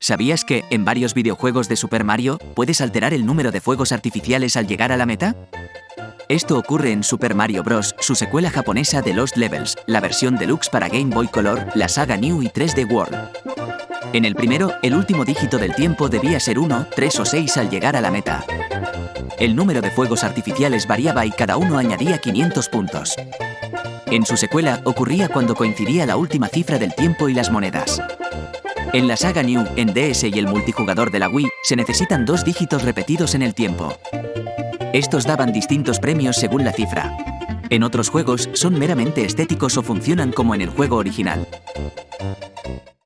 ¿Sabías que, en varios videojuegos de Super Mario, puedes alterar el número de fuegos artificiales al llegar a la meta? Esto ocurre en Super Mario Bros., su secuela japonesa de Lost Levels, la versión deluxe para Game Boy Color, la saga New y 3D World. En el primero, el último dígito del tiempo debía ser 1, 3 o 6 al llegar a la meta. El número de fuegos artificiales variaba y cada uno añadía 500 puntos. En su secuela, ocurría cuando coincidía la última cifra del tiempo y las monedas. En la saga New, en DS y el multijugador de la Wii, se necesitan dos dígitos repetidos en el tiempo. Estos daban distintos premios según la cifra. En otros juegos, son meramente estéticos o funcionan como en el juego original.